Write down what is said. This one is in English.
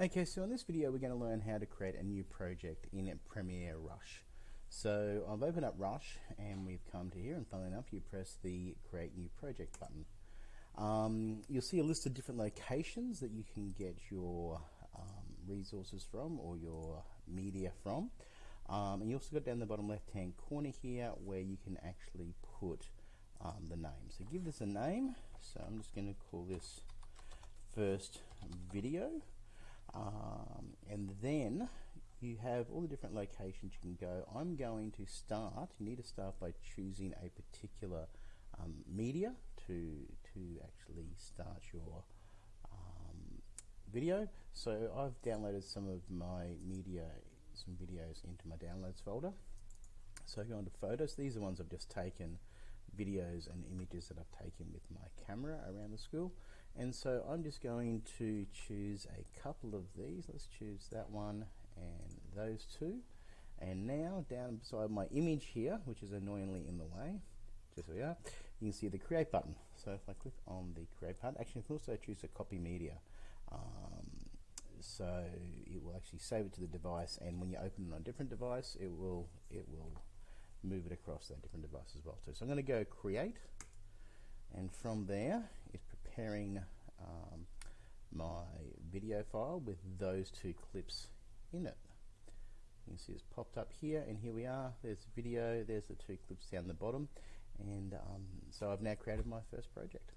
Okay, so in this video we're going to learn how to create a new project in Premiere Rush. So I've opened up Rush and we've come to here and funnily enough you press the create new project button. Um, you'll see a list of different locations that you can get your um, resources from or your media from. Um, and you also got down the bottom left hand corner here where you can actually put um, the name. So give this a name. So I'm just going to call this first video. Um, and then you have all the different locations you can go. I'm going to start, you need to start by choosing a particular um, media to, to actually start your um, video. So I've downloaded some of my media, some videos into my downloads folder. So go into photos, these are ones I've just taken videos and images that I've taken with my camera around the school and so I'm just going to choose a couple of these. Let's choose that one and those two. And now down beside my image here which is annoyingly in the way just so we are you can see the create button. So if I click on the create button actually I can also choose to copy media. Um, so it will actually save it to the device and when you open it on a different device it will it will move it across that different device as well too. So I'm going to go create and from there it's preparing um, my video file with those two clips in it. You can see it's popped up here and here we are. There's the video, there's the two clips down the bottom and um, so I've now created my first project.